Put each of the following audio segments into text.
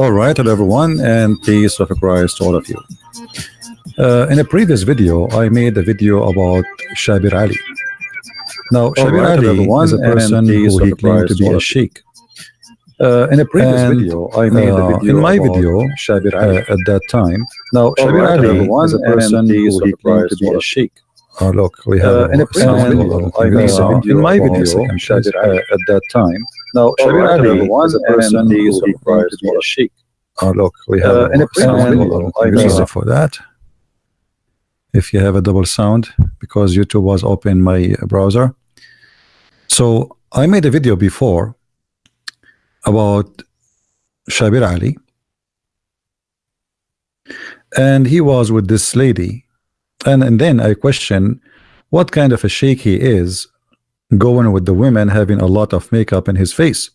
All right, hello everyone, and peace of Christ to all of you. Uh, in a previous video, I made a video about Shabir Ali. Now, Shabir right, Ali everyone, is a person who he claimed to be a sheikh. Uh, in a previous And, video, I made a uh, video in my video, Shabir Ali at that time. Now, Shabir right, Ali everyone, is a person who he claimed to be a sheikh. Oh, look, we have Uh, a in a previous video, I made a a video in my video Shabir please, uh, at that time. Now, All Shabir Ali everyone, is a person who of claimed to be a sheikh. Oh, look, we have Uh, a in a previous sound. video, I give me a made a- second for that. If you have a double sound, because YouTube was open in my browser. So I made a video before about Shabir Ali, and he was with this lady, and and then I question what kind of a sheikh he is, going with the women having a lot of makeup in his face,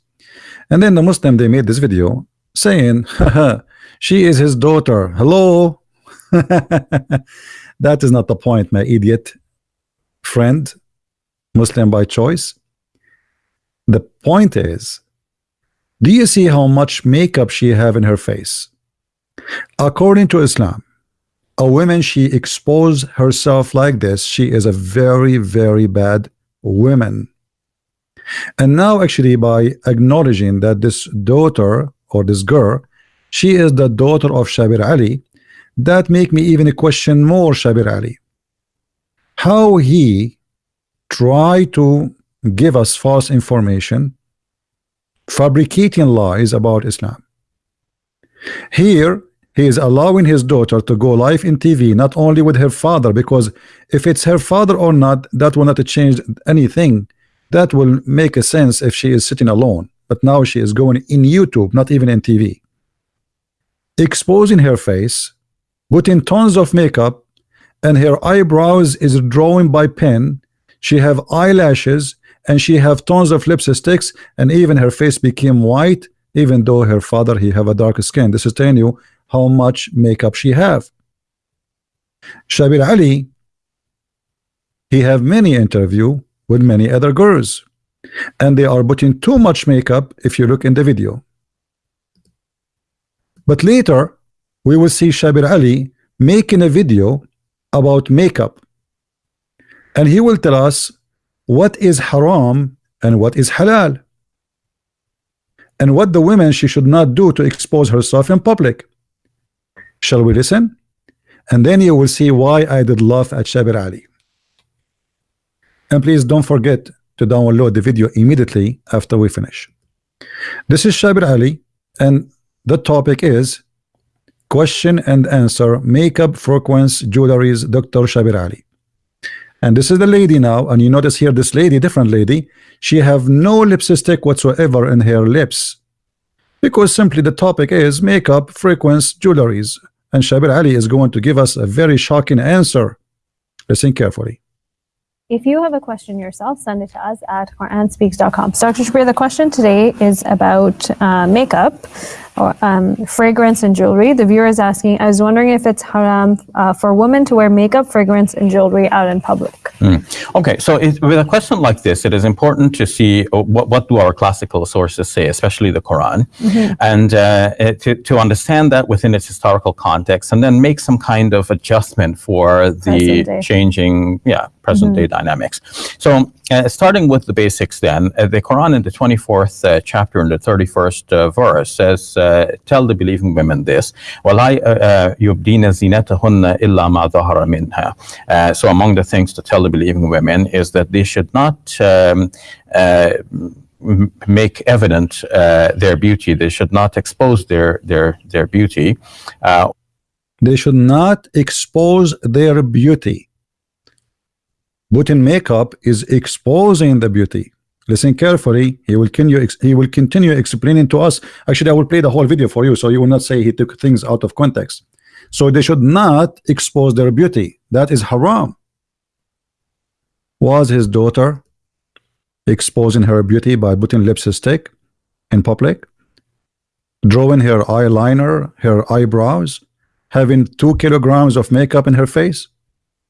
and then the Muslim they made this video saying, she is his daughter." Hello, that is not the point, my idiot friend, Muslim by choice. The point is, do you see how much makeup she have in her face? According to Islam, a woman she expose herself like this, she is a very, very bad woman. And now actually by acknowledging that this daughter or this girl, she is the daughter of Shabir Ali, that make me even question more Shabir Ali. How he try to give us false information, fabricating lies about Islam. Here, he is allowing his daughter to go live in TV, not only with her father, because if it's her father or not, that will not change anything. That will make a sense if she is sitting alone. But now she is going in YouTube, not even in TV. Exposing her face, putting tons of makeup, and her eyebrows is drawn by pen. She have eyelashes, and she have tons of lipsticks, and even her face became white, even though her father he have a dark skin. This is telling you how much makeup she have. Shabir Ali, he have many interview with many other girls, and they are putting too much makeup if you look in the video. But later, we will see Shabir Ali making a video about makeup, and he will tell us what is haram and what is halal and what the women she should not do to expose herself in public shall we listen? And then you will see why I did laugh at Shabir Ali. And please don't forget to download the video immediately after we finish. This is Shabir Ali and the topic is question and answer makeup frequency jewelries Dr. Shabir Ali. And this is the lady now and you notice here this lady different lady. She have no lipstick whatsoever in her lips because simply the topic is makeup frequency jewelries and Shabir Ali is going to give us a very shocking answer listen carefully If you have a question yourself, send it to us at QuranSpeaks.com. So, Dr. Shabir, the question today is about uh, makeup or um, fragrance and jewelry. The viewer is asking, I was wondering if it's haram uh, for women to wear makeup, fragrance, and jewelry out in public. Mm. Okay, so it, with a question like this, it is important to see uh, what, what do our classical sources say, especially the Quran, mm -hmm. and uh, uh, to, to understand that within its historical context, and then make some kind of adjustment for the changing, yeah, present mm -hmm. day mm-hmm. dynamics. So, uh, starting with the basics, then uh, the Quran in the 24th uh, chapter and the 31st verse says, "Tell the believing women this: yubdina illa ma. So, among the things to tell believing women is that they should not. Um, uh, make evident uh, their beauty. They should not expose their their their beauty. Uh, they should not expose their beauty putting makeup is exposing the beauty listen carefully he will continue he will continue explaining to us actually I will play the whole video for you so you will not say he took things out of context so they should not expose their beauty that is haram was his daughter exposing her beauty by putting lipstick in public drawing her eyeliner her eyebrows having two kilograms of makeup in her face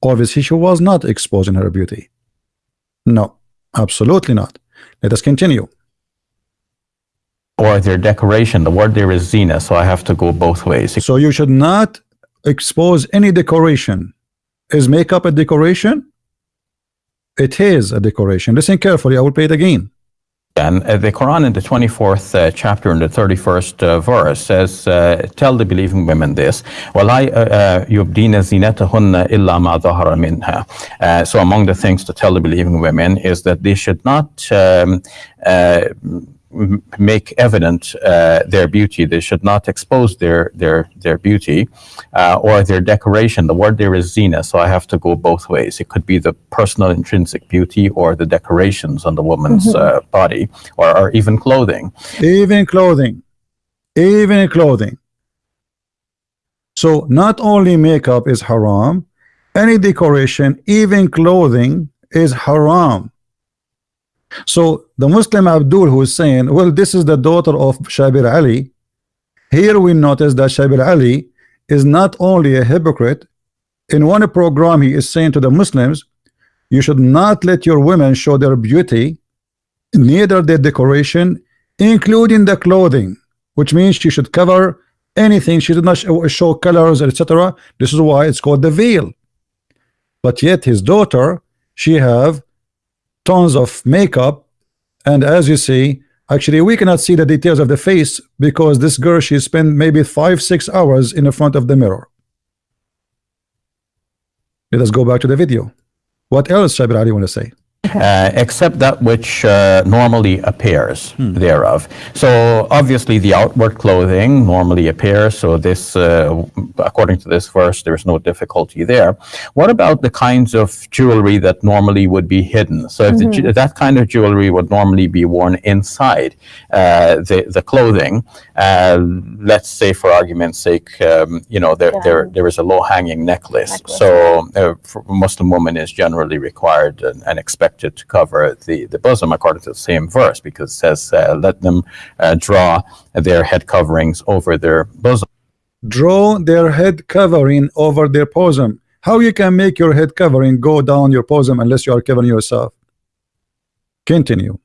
obviously she was not exposing her beauty no absolutely not let us continue or their decoration. The word there is zina, so I have to go both ways. So you should not expose any decoration. Is makeup a decoration? it is a decoration. Listen carefully, I will play it again. And uh, the Quran in the 24th uh, chapter and the 31st uh, verse says, uh, Tell the believing women this. Uh, uh, uh, so among the things to tell the believing women is that they should not um, make evident uh, their beauty. They should not expose their their their beauty uh, or their decoration. The word there is zina, so I have to go both ways. It could be the personal intrinsic beauty or the decorations on the woman's uh, body or, or even clothing. even clothing even clothing so not only makeup is haram any decoration even clothing is haram so the Muslim Abdul who is saying well this is the daughter of Shabir Ali. Here we notice that Shabir Ali is not only a hypocrite in one program he is saying to the Muslims you should not let your women show their beauty neither their decoration including the clothing which means she should cover anything. She did not show, colors etc this is why it's called the veil. But yet his daughter she have tons of makeup. And as you see actually we cannot see the details of the face because this girl she spent maybe five six hours in the front of the mirror. Let us go back to the video. What else Shabir Ali want to say uh, except that which uh, normally appears thereof. So obviously the outward clothing normally appears. So this, uh, according to this verse, there's no difficulty there. What about the kinds of jewelry that normally would be hidden? So if the that kind of jewelry would normally be worn inside uh, the the clothing, uh, let's say for argument's sake, um, you know there there there is a low hanging necklace. Necklace, So uh, for a Muslim woman is generally required and, and expected to cover the, the bosom according to the same verse because it says, uh, let them uh, draw their head coverings over their bosom. draw their head covering over their bosom. How you can make your head covering go down your bosom unless you are covering yourself? Continue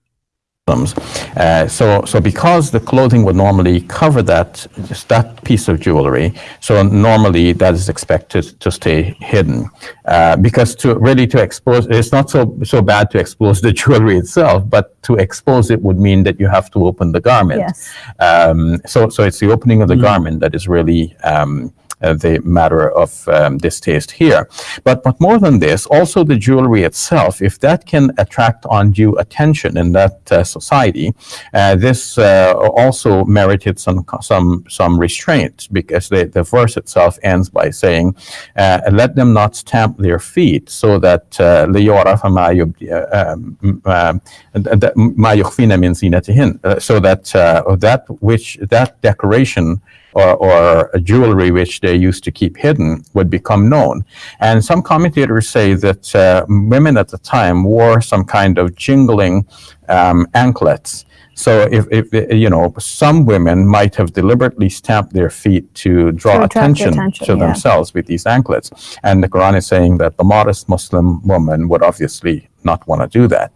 Uh, so, so because the clothing would normally cover that, just that piece of jewelry, so normally that is expected to stay hidden. Uh, because to really to expose, it's not so so bad to expose the jewelry itself, but to expose it would mean that you have to open the garment. Yes. Um, so, so it's the opening of the garment that is really um, the matter of um, distaste here. But, but more than this, also the jewelry itself, if that can attract undue attention in that uh, society, uh, this uh, also merited some some some restraint because the, the verse itself ends by saying, uh, "Let them not stamp their feet, so that uh, ليعرف ما يبدي- uh, um, um, that- ما يخفين من زينتهن," uh, so that uh, that which that decoration or, or a jewelry which they used to keep hidden would become known. And some commentators say that uh, women at the time wore some kind of jingling um, anklets. So if, if you know, some women might have deliberately stamped their feet to draw To attention, attention, to yeah. themselves with these anklets. And the Quran is saying that the modest Muslim woman would obviously not want to do that.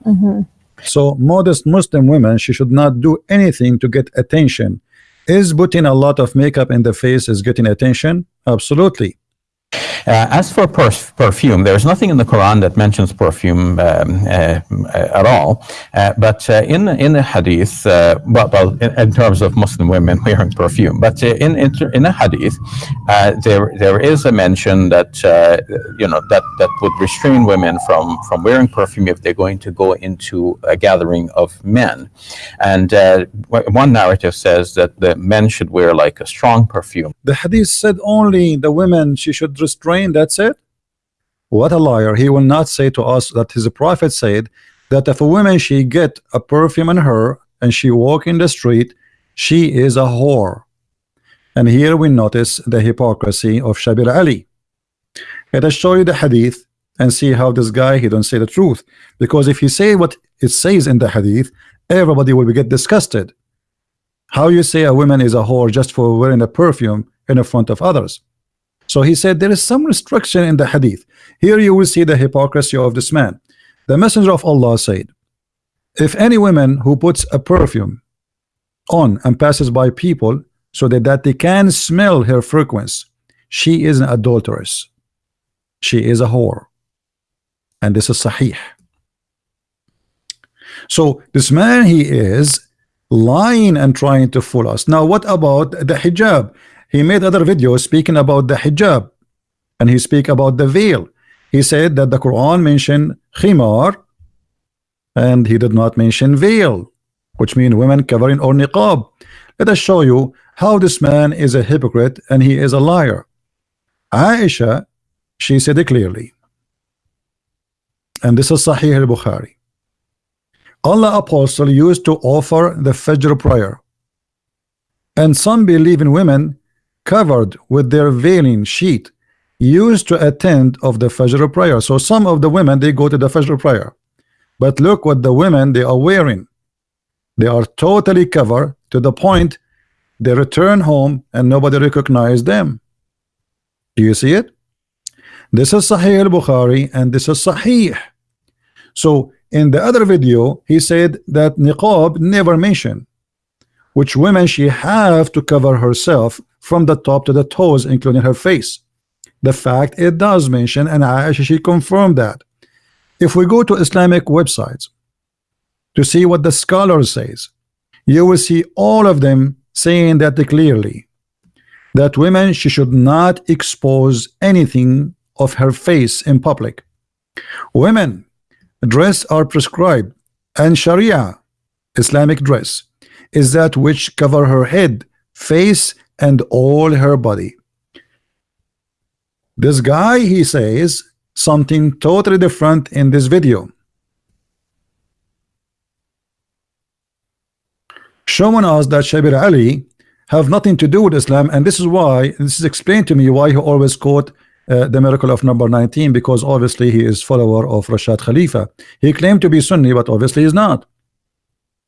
so modest Muslim women she should not do anything to get attention is putting a lot of makeup in the face is getting attention? Absolutely as for perf- perfume, there's nothing in the Quran that mentions perfume um, uh, uh, at all. Uh, but uh, in in the hadith, uh, well, well in, in terms of Muslim women wearing perfume, but uh, in in, in a hadith, uh, there there is a mention that uh, you know that that would restrain women from from wearing perfume if they're going to go into a gathering of men. And uh, one narrative says that the men should wear like a strong perfume. the hadith said only the women she should restrain that's it? What a liar. He will not say to us that his prophet said that if a woman she get a perfume in her and she walk in the street she is a whore. And here we notice the hypocrisy of Shabir Ali. Let us show you the hadith and see how this guy he don't say the truth. Because if he say what it says in the hadith everybody will get disgusted. How you say a woman is a whore just for wearing a perfume in front of others so he said there is some restriction in the hadith here you will see the hypocrisy of this man the messenger of Allah said if any woman who puts a perfume on and passes by people so that, that they can smell her fragrance. She is an adulteress. She is a whore. And this is Sahih. So this man, he is lying and trying to fool us. Now, what about the hijab? He made other videos speaking about the hijab and he speak about the veil. He said that the Quran mentioned khimar and he did not mention veil, which means women covering or niqab. Let us show you how this man is a hypocrite and he is a liar. Aisha, she said it clearly. And this is Sahih al-Bukhari. Allah apostle used to offer the Fajr prayer. And some believing women covered with their veiling sheet used to attend of the Fajr prayer. So some of the women they go to the Fajr prayer. But look what the women they are wearing. They are totally covered to the point they return home and nobody recognize them. Do you see it? This is Sahih al-Bukhari and this is Sahih. So in the other video, he said that niqab never mentioned, which women she have to cover herself from the top to the toes, including her face. The fact it does mention, and Aisha she confirmed that. If we go to Islamic websites to see what the scholar says, you will see all of them saying that clearly that women she should not expose anything of her face in public. Women dress are prescribed and Sharia Islamic dress is that which cover her head face and all her body. This guy he says something totally different in this video. Showing us that Shabir Ali have nothing to do with Islam and this is why this is explained to me why he always quote uh, the miracle of number 19 because obviously he is follower of Rashad Khalifa. He claimed to be Sunni but obviously is not.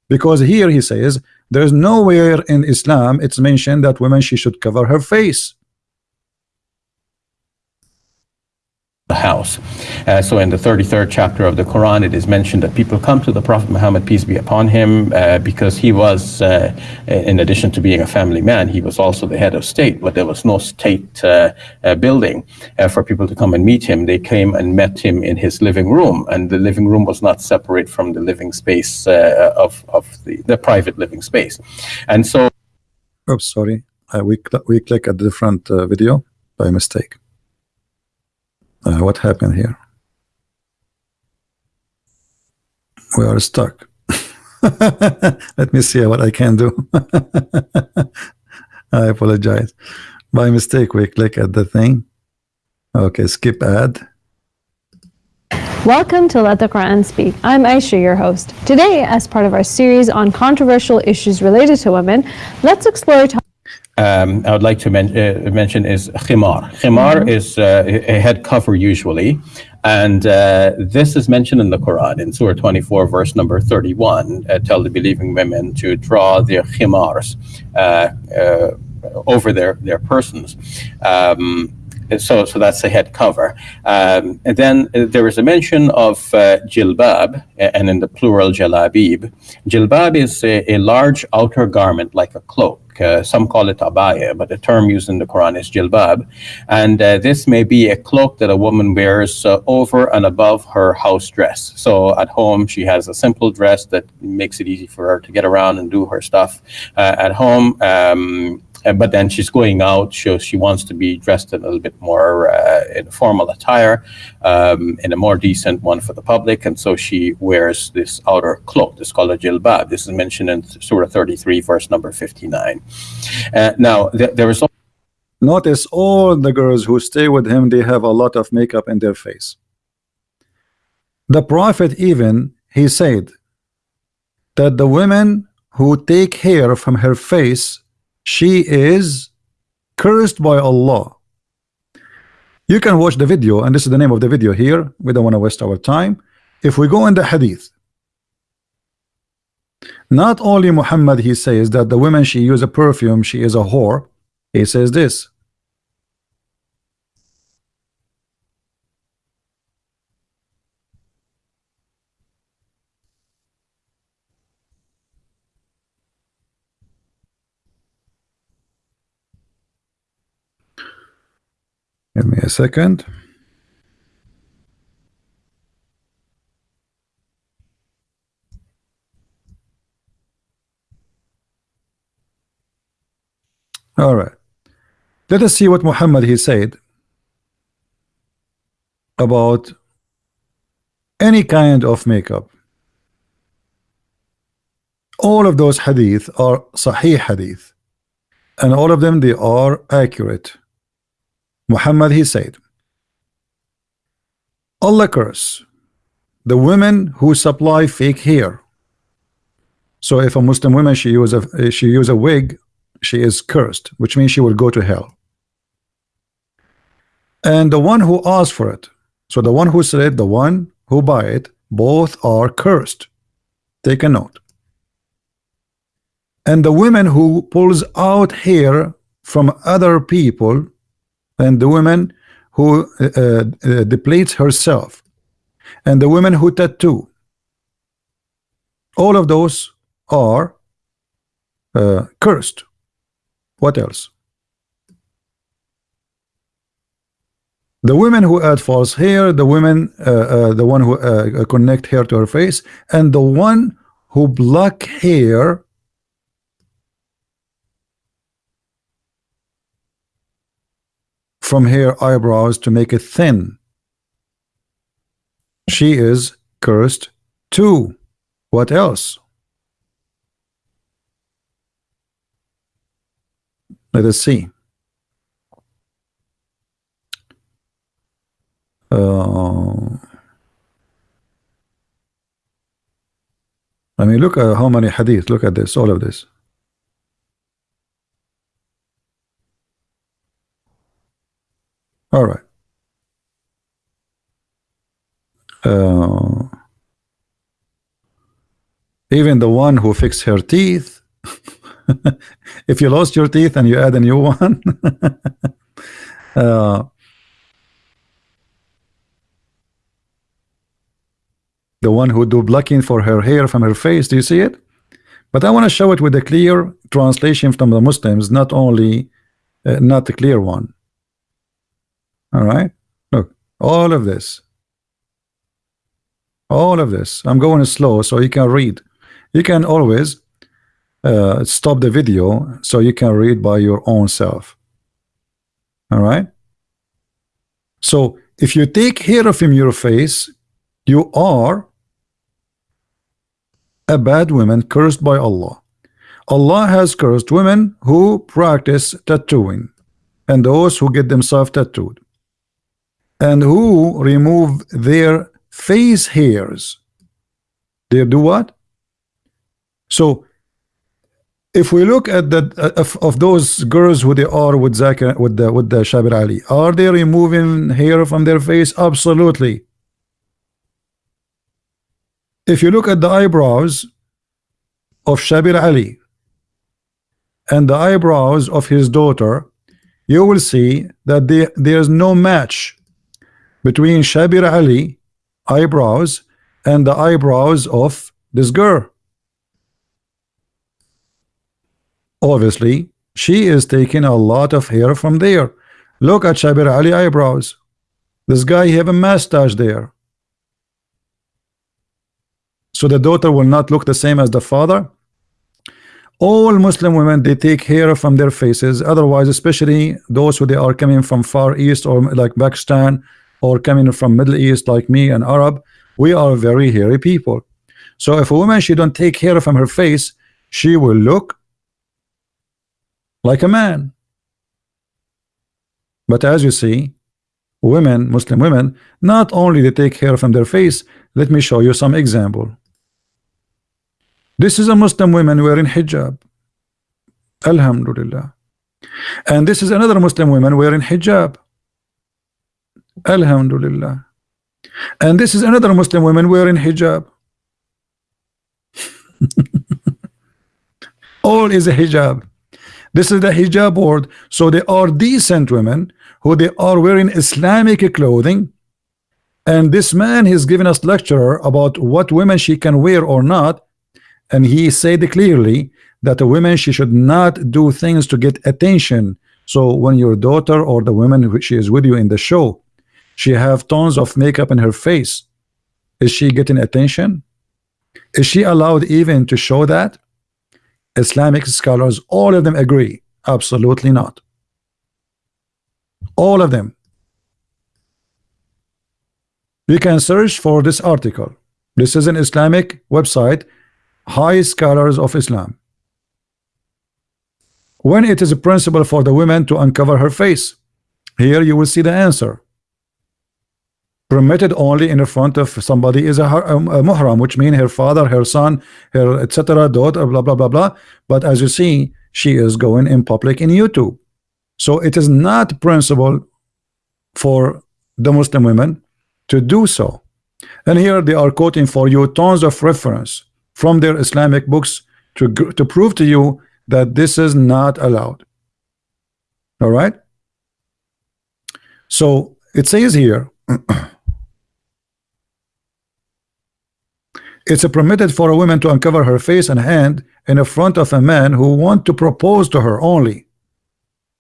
Because here he says there is nowhere in Islam it's mentioned that women she should cover her face the house. Uh, so in the 33rd chapter of the Quran, it is mentioned that people come to the Prophet Muhammad, peace be upon him, uh, because he was, uh, in addition to being a family man, he was also the head of state, but there was no state uh, uh, building uh, for people to come and meet him. They came and met him in his living room, and the living room was not separate from the living space of, of the, the private living space. And so... Oops, sorry. we, cl we click a different video by mistake. Uh, what happened here? We are stuck. Let me see what I can do. I apologize. By mistake, we click at the thing. Okay, skip ad. Welcome to Let the Quran Speak. I'm Aisha, your host. Today, as part of our series on controversial issues related to women, let's explore um, I would like to men uh, mention is khimar. Khimar mm -hmm. is uh, a head cover usually, and uh, this is mentioned in the Quran in Surah 24, verse number 31. Uh, tell the believing women to draw their khimars uh, uh, over their their persons. Um, so, so that's the head cover. Um, and then there is a mention of uh, jilbab, and in the plural jalabib. Jilbab is a, a large outer garment like a cloak. Uh, some call it abaya, but the term used in the Quran is jilbab. And uh, this may be a cloak that a woman wears uh, over and above her house dress. So at home, she has a simple dress that makes it easy for her to get around and do her stuff. Uh, at home, um, but then she's going out. She, she wants to be dressed in a little bit more uh, in formal attire, um, in a more decent one for the public. And so she wears this outer cloak. This called a jilbab. This is mentioned in Surah 33, verse number 59. Uh, now, th there is. Notice all the girls who stay with him, they have a lot of makeup in their face. The Prophet even, he said that the women who take hair from her face she is cursed by Allah. You can watch the video and this is the name of the video here. We don't want to waste our time. If we go in the hadith not only Muhammad he says that the woman she use a perfume she is a whore. He says this Give me a second. All right. Let us see what Muhammad he said about any kind of makeup. All of those hadith are sahih hadith and all of them they are accurate. Muhammad he said Allah curse the women who supply fake hair. So if a Muslim woman she use a she use a wig she is cursed which means she will go to hell. And the one who asked for it so the one who said the one who buy it both are cursed. Take a note. And the women who pulls out hair from other people and the woman who uh, uh, depletes herself and the women who tattoo all of those are uh, cursed what else? The women who add false hair, the women, uh, uh, the one who uh, connect hair to her face, and the one who block hair from her eyebrows to make it thin. She is cursed too. What else? Let us see. Uh, I mean, look at how many hadith. Look at this, all of this. All right. Uh, even the one who fixed her teeth if you lost your teeth and you add a new one uh, the one who do blocking for her hair from her face do you see it but I want to show it with a clear translation from the Muslims not only uh, not a clear one all right? Look all of this all of this I'm going slow so you can read. You can always uh, stop the video so you can read by your own self. All right? So if you take hair from your face you are a bad woman cursed by Allah. Allah has cursed women who practice tattooing and those who get themselves tattooed and who remove their face hairs they do what so if we look at the uh, of, of those girls who they are with Zakir with the with the Shabir Ali, are they removing hair from their face? Absolutely. If you look at the eyebrows of Shabir Ali and the eyebrows of his daughter, you will see that they, there's no match between Shabir Ali eyebrows and the eyebrows of this girl. obviously she is taking a lot of hair from there. Look at Shabir Ali eyebrows. This guy have a mustache there. So the daughter will not look the same as the father. All Muslim women they take hair from their faces. Otherwise especially those who they are coming from far east or like Pakistan or coming from Middle East like me and Arab we are very hairy people. So if a woman she don't take hair from her face she will look like a man. But as you see women Muslim women not only they take hair from their face let me show you some example. This is a Muslim woman wearing hijab. Alhamdulillah. And this is another Muslim woman wearing hijab Alhamdulillah and this is another Muslim woman wearing hijab all is a hijab this is the hijab board. So they are decent women who they are wearing Islamic clothing. And this man is giving us lecture about what women she can wear or not. And he said clearly that a woman she should not do things to get attention So when your daughter or the woman she is with you in the show, she have tons of makeup in her face. Is she getting attention? Is she allowed even to show that? Islamic scholars, all of them agree. Absolutely not. All of them. You can search for this article. This is an Islamic website, High Scholars of Islam. When it is a principle for the woman to uncover her face, here you will see the answer. Permitted only in the front of somebody is a, a, um, a muhram, which means her father, her son, her etc. daughter, blah blah blah blah. But as you see, she is going in public in YouTube. So it is not principle for the Muslim women to do so. And here they are quoting for you tons of reference from their Islamic books to, to prove to you that this is not allowed. All right. So it says here, it's permitted for a woman to uncover her face and hand in front of a man who want to propose to her only.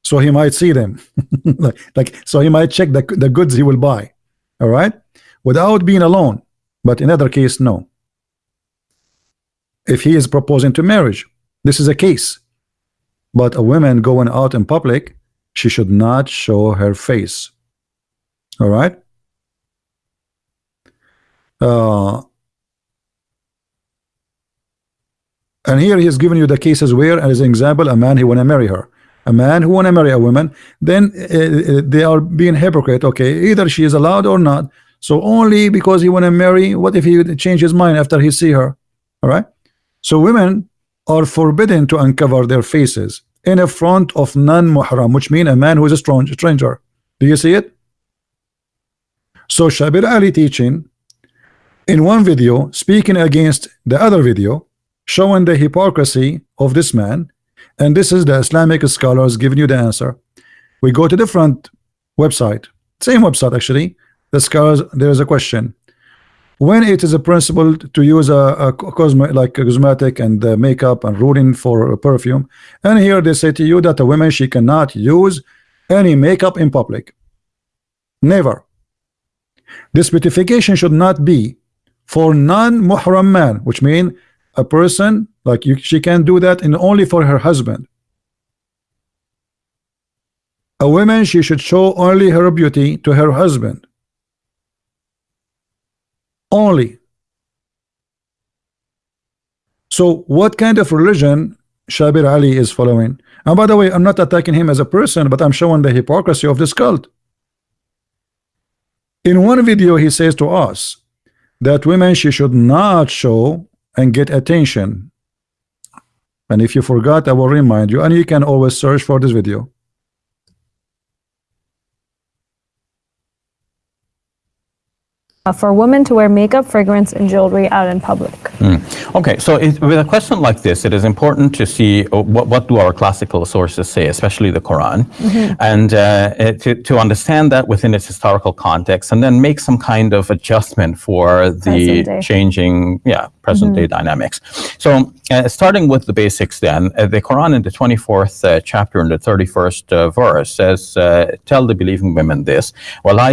So he might see them, like, like so he might check the, the goods he will buy. All right? Without being alone. But in other case no. If he is proposing to marriage this is a case. But a woman going out in public she should not show her face. All right? Uh, and here he he's giving you the cases where as an example a man he want to marry her. A man who want to marry a woman then uh, they are being hypocrite okay either she is allowed or not. So only because he want to marry what if he change his mind after he see her? All right? So women are forbidden to uncover their faces in a front of non-muhram which mean a man who is a stranger. Do you see it? So Shabir Ali teaching in one video speaking against the other video showing the hypocrisy of this man. And this is the Islamic scholars giving you the answer. We go to the front website. Same website actually. The scholars there is a question. When it is a principle to use a, a cosme like a cosmetic and makeup and ruling for perfume and here they say to you that a woman she cannot use any makeup in public. Never. This beautification should not be for non-muhram man which mean a person like you, she can do that and only for her husband. A woman, she should show only her beauty to her husband. Only. So what kind of religion Shabir Ali is following? And by the way, I'm not attacking him as a person, but I'm showing the hypocrisy of this cult. In one video, he says to us that women, she should not show and get attention and if you forgot I will remind you and you can always search for this video Uh, for women to wear makeup, fragrance, and jewelry out in public. Mm. Okay, so it, with a question like this, it is important to see uh, what, what do our classical sources say, especially the Quran, mm -hmm. and uh, to, to understand that within its historical context, and then make some kind of adjustment for the changing, yeah, present day mm -hmm. dynamics. So, uh, starting with the basics, then uh, the Quran in the 24th uh, chapter in the 31st verse says, "Tell the believing women this: Well, I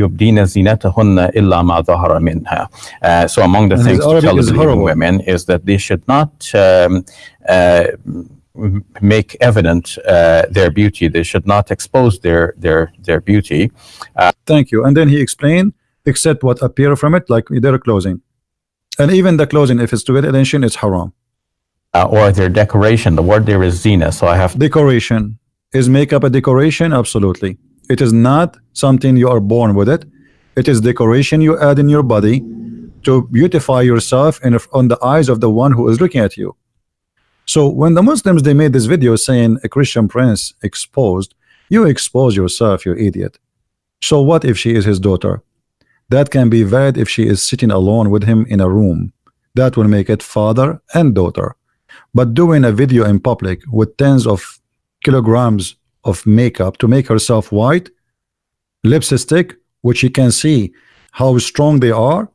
yubdina zinatahunna illa ma dhahara minha. Uh, so among the and things to tell the believing women is that they should not um, uh, make evident uh, their beauty. They should not expose their their their beauty. Uh, Thank you. And then he explained, except what appear from it, like their clothing, and even the clothing, if it's to get attention, it's haram. Uh, or their decoration. The word there is zina. So I have decoration. Is makeup a decoration? Absolutely. It is not something you are born with it. It is decoration you add in your body to beautify yourself in on the eyes of the one who is looking at you. So when the Muslims they made this video saying a Christian prince exposed, you expose yourself, you idiot. So what if she is his daughter? That can be valid if she is sitting alone with him in a room. That will make it father and daughter. But doing a video in public with tens of kilograms of makeup to make herself white, lipstick, which you can see how strong they are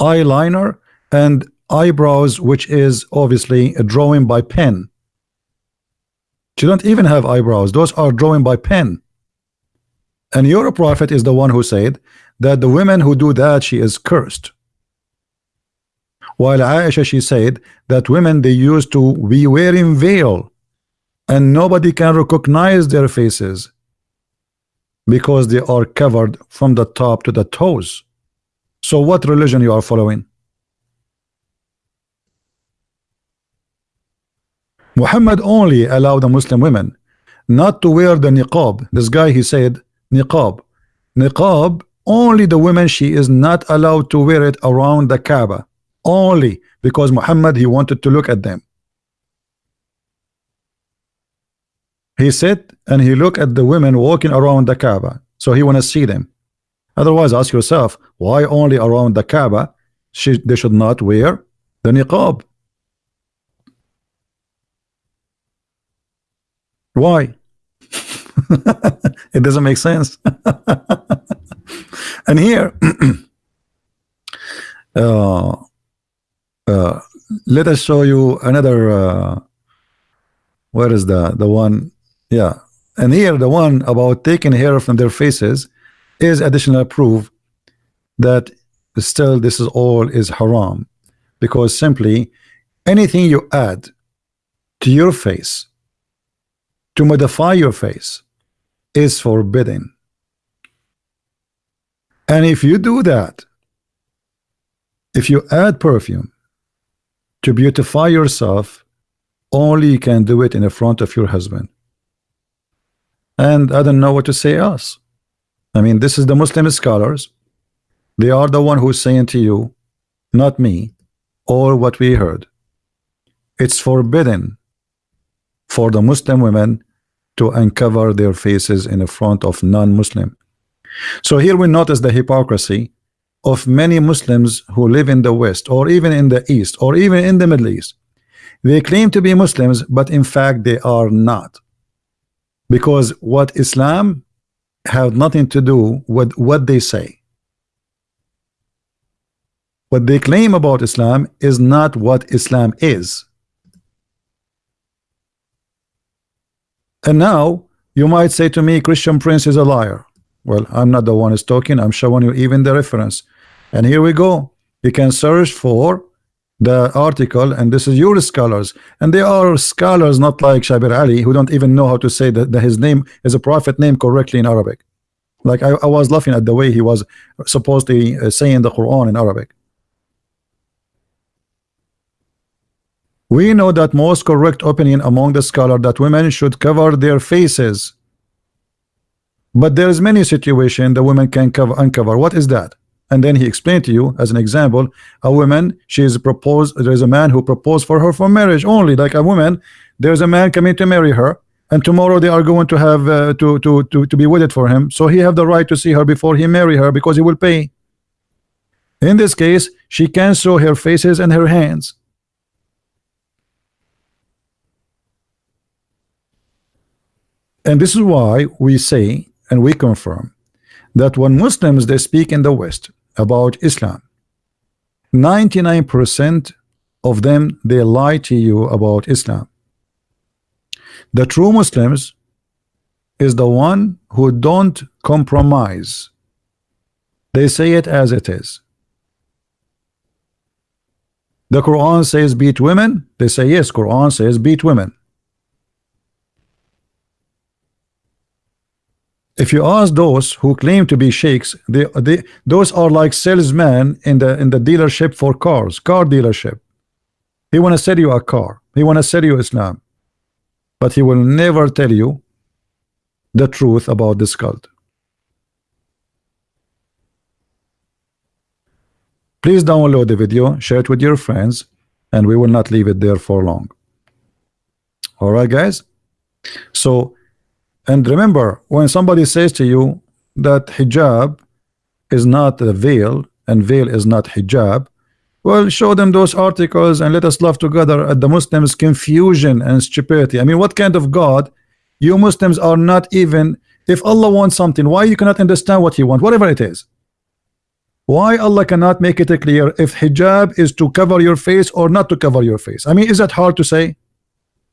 eyeliner and eyebrows which is obviously a drawing by pen She don't even have eyebrows. Those are drawn by pen. And your prophet is the one who said that the women who do that, she is cursed. While Aisha, she said that women, they used to be wearing veil and nobody can recognize their faces because they are covered from the top to the toes. So what religion you are following? Muhammad only allowed the Muslim women not to wear the niqab. This guy, he said, niqab. Niqab, only the women, she is not allowed to wear it around the Kaaba. Only because Muhammad, he wanted to look at them. He sit and he look at the women walking around the Kaaba. So he want to see them. Otherwise, ask yourself, why only around the Kaaba she, they should not wear the niqab? Why? it doesn't make sense. and here, uh, uh, let us show you another. Uh, where is the the one? Yeah, and here the one about taking hair from their faces is additional proof that still this is all is haram because simply anything you add to your face to modify your face is forbidden. And if you do that, if you add perfume to beautify yourself, only you can do it in the front of your husband. And I don't know what to say else. I mean, this is the Muslim scholars. They are the one who's saying to you, not me, or what we heard. It's forbidden for the Muslim women to uncover their faces in front of non-Muslim. So here we notice the hypocrisy of many Muslims who live in the West or even in the East or even in the Middle East. They claim to be Muslims, but in fact they are not. Because what Islam have nothing to do with what they say. What they claim about Islam is not what Islam is. And now you might say to me, Christian Prince is a liar. Well, I'm not the one who's talking. I'm showing you even the reference. And here we go. You can search for the article, and this is your scholars. And they are scholars, not like Shabir Ali, who don't even know how to say that, that his name is a prophet name correctly in Arabic. Like I, I was laughing at the way he was supposed to uh, saying the Quran in Arabic. We know that most correct opinion among the scholar that women should cover their faces. But there is many situation the women can cover uncover. What is that? And then he explained to you as an example, a woman, she is proposed, there's a man who proposed for her for marriage only, like a woman, there's a man coming to marry her, and tomorrow they are going to have uh, to, to, to, to be wedded for him. So he have the right to see her before he marry her because he will pay. In this case, she can show her faces and her hands. And this is why we say and we confirm that when Muslims they speak in the West about Islam, 99% of them they lie to you about Islam. The true Muslims is the one who don't compromise. They say it as it is. The Quran says beat women. They say yes, Quran says beat women. If you ask those who claim to be sheikhs they, they those are like salesmen in the in the dealership for cars car dealership. He want to sell you a car. He want to sell you Islam. But he will never tell you the truth about this cult. Please download the video share it with your friends and we will not leave it there for long. All right guys? So and remember, when somebody says to you that hijab is not a veil and veil is not hijab, well, show them those articles and let us laugh together at the Muslims' confusion and stupidity. I mean, what kind of God? You Muslims are not even, if Allah wants something, why you cannot understand what He wants, whatever it is? Why Allah cannot make it clear if hijab is to cover your face or not to cover your face? I mean, is that hard to say?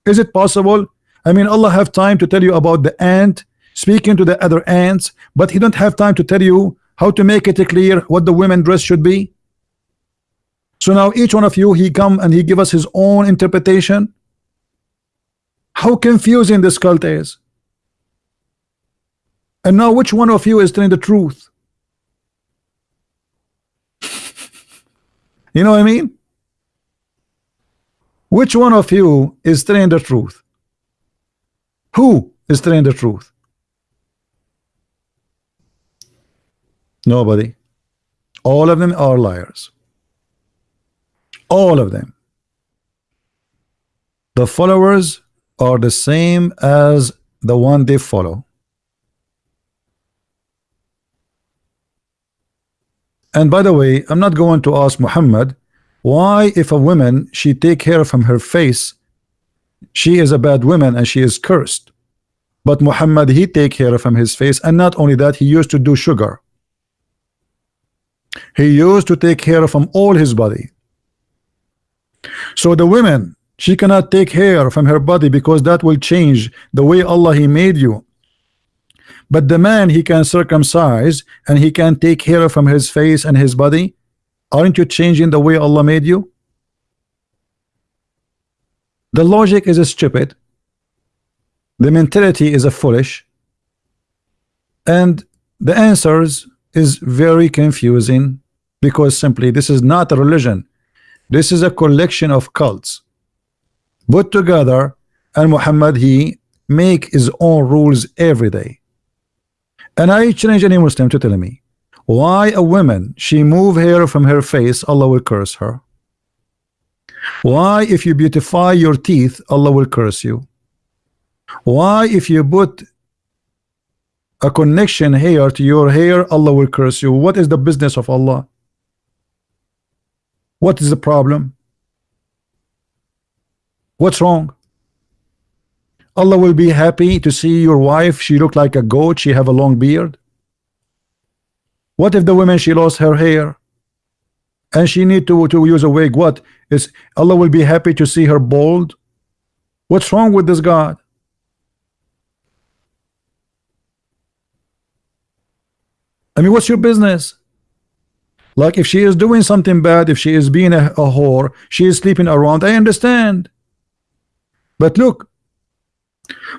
Is it possible? I mean Allah have time to tell you about the ant speaking to the other ants but he don't have time to tell you how to make it clear what the women dress should be. So now each one of you he come and he give us his own interpretation. How confusing this cult is. And now which one of you is telling the truth? You know what I mean? Which one of you is telling the truth who is telling the truth? Nobody. All of them are liars. All of them. The followers are the same as the one they follow. And by the way I'm not going to ask Muhammad why if a woman she take hair from her face she is a bad woman and she is cursed. But Muhammad he take hair from his face. And not only that he used to do sugar. He used to take hair from all his body. So the women she cannot take hair from her body because that will change the way Allah he made you. But the man he can circumcise and he can take hair from his face and his body. Aren't you changing the way Allah made you the logic is a stupid. The mentality is a foolish. And the answers is very confusing because simply this is not a religion. This is a collection of cults. Put together and Muhammad he make his own rules every day. And I challenge any Muslim to tell me why a woman she move hair from her face Allah will curse her why if you beautify your teeth Allah will curse you? Why if you put a connection hair to your hair Allah will curse you? What is the business of Allah? What is the problem? What's wrong? Allah will be happy to see your wife. She look like a goat. She have a long beard. What if the woman she lost her hair and she need to to use a wig. What? Is Allah will be happy to see her bald what's wrong with this God? I mean what's your business? Like if she is doing something bad if she is being a, a whore she is sleeping around. I understand. But look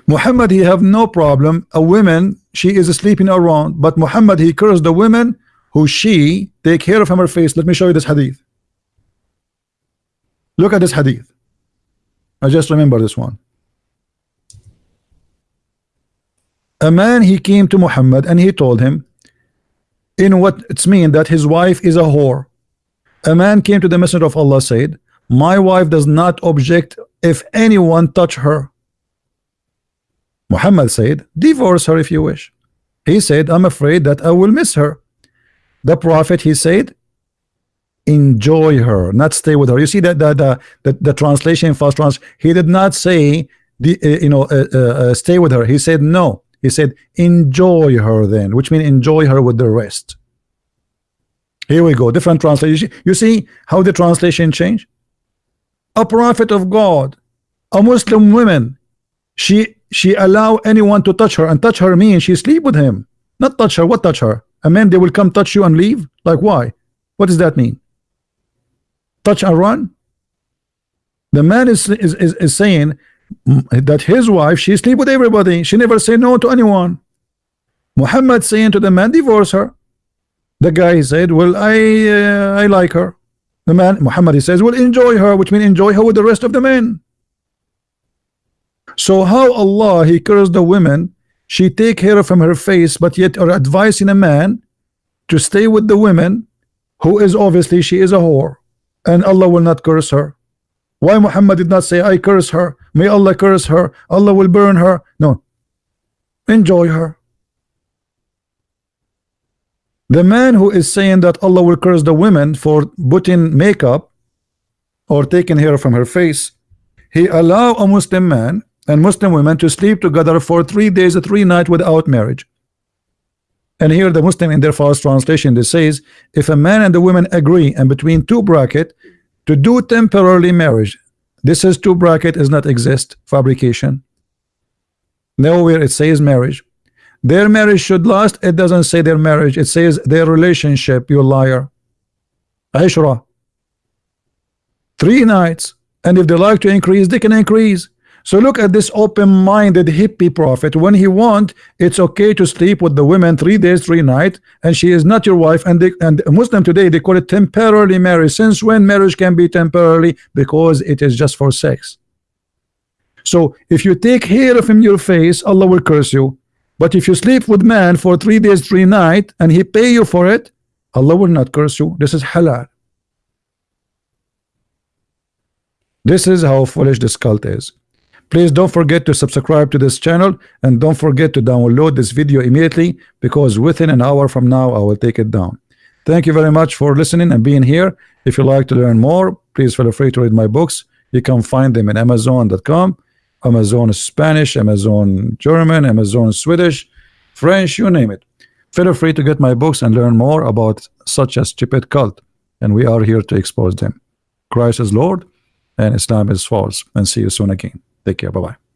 Muhammad he have no problem. A woman she is sleeping around. But Muhammad he cursed the women who she take care of her face. Let me show you this hadith. Look at this hadith. I just remember this one. A man he came to Muhammad and he told him in what it's mean that his wife is a whore. A man came to the messenger of Allah said my wife does not object if anyone touch her. Muhammad said divorce her if you wish. He said I'm afraid that I will miss her the prophet he said enjoy her not stay with her. You see that the the, the, the translation first trans he did not say the uh, you know uh, uh, uh, stay with her. He said no. He said enjoy her then which means enjoy her with the rest. Here we go. Different translation. You see how the translation change? A prophet of God a Muslim woman she she allow anyone to touch her and touch her means she sleep with him. Not touch her what touch her a man they will come touch you and leave? Like why? What does that mean? Touch and run? The man is is, is, is saying that his wife she sleep with everybody. She never say no to anyone. Muhammad saying to the man divorce her. The guy said well I uh, I like her. The man Muhammad he says well enjoy her which means enjoy her with the rest of the men. So how Allah he cursed the women she take hair from her face but yet are advising a man to stay with the women who is obviously she is a whore and Allah will not curse her. Why Muhammad did not say I curse her may Allah curse her Allah will burn her. No. Enjoy her. The man who is saying that Allah will curse the women for putting makeup or taking hair from her face he allow a Muslim man and Muslim women to sleep together for three days three nights without marriage and here the Muslim in their first translation they says if a man and the woman agree and between two bracket to do temporarily marriage this is two bracket is not exist fabrication Nowhere it says marriage. Their marriage should last. It doesn't say their marriage. It says their relationship. You liar. Ashra. Three nights. And if they like to increase, they can increase. So look at this open-minded hippie prophet. When he want, it's okay to sleep with the women three days, three nights, and she is not your wife. And they, and Muslim today they call it temporarily marriage. Since when marriage can be temporarily? Because it is just for sex. So if you take hair from your face, Allah will curse you. But if you sleep with man for three days, three nights, and he pay you for it, Allah will not curse you. This is halal. This is how foolish this cult is. Please don't forget to subscribe to this channel and don't forget to download this video immediately because within an hour from now I will take it down. Thank you very much for listening and being here. If you like to learn more, please feel free to read my books. You can find them in Amazon.com, Amazon Spanish, Amazon German, Amazon Swedish, French, you name it. Feel free to get my books and learn more about such a stupid cult. And we are here to expose them. Christ is Lord and Islam is false. And see you soon again. Take care. Bye bye.